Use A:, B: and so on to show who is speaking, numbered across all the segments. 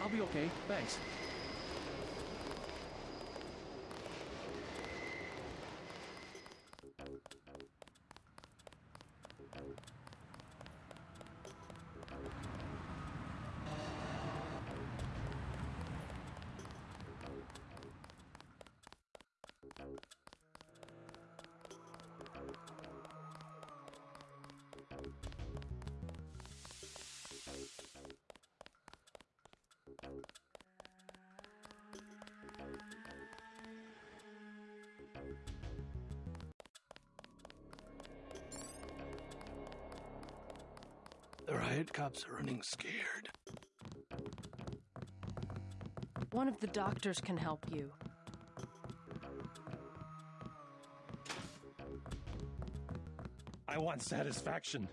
A: I'll be okay. Thanks.
B: The riot cops are running scared.
C: One of the doctors can help you.
D: I want satisfaction.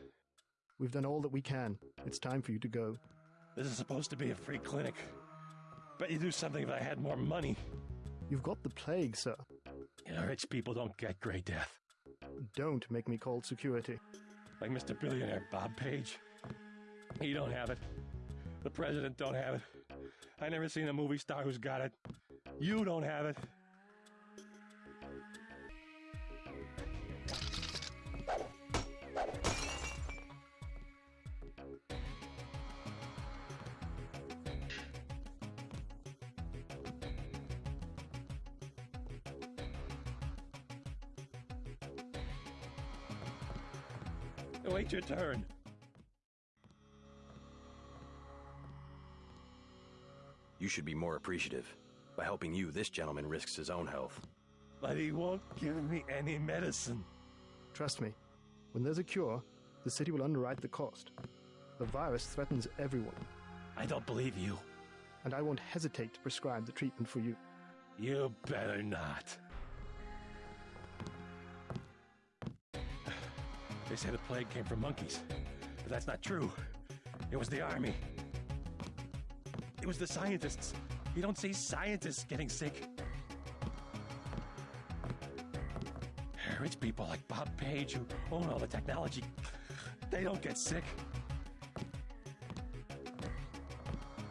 E: We've done all that we can. It's time for you to go.
D: This is supposed to be a free clinic. Bet you'd do something if I had more money.
E: You've got the plague, sir.
D: You know, rich people don't get gray death.
E: Don't make me call security.
D: Like Mr. Billionaire Bob Page. He don't have it. The president don't have it. I never seen a movie star who's got it. You don't have it. Wait your turn.
F: You should be more appreciative. By helping you, this gentleman risks his own health.
D: But he won't give me any medicine.
E: Trust me, when there's a cure, the city will underwrite the cost. The virus threatens everyone,
D: I don't believe you.
E: and I won't hesitate to prescribe the treatment for you.
D: You better not. They say the plague came from monkeys, but that's not true. It was the army. It was the scientists. You don't see scientists getting sick. Rich people like Bob Page, who own all the technology, they don't get sick.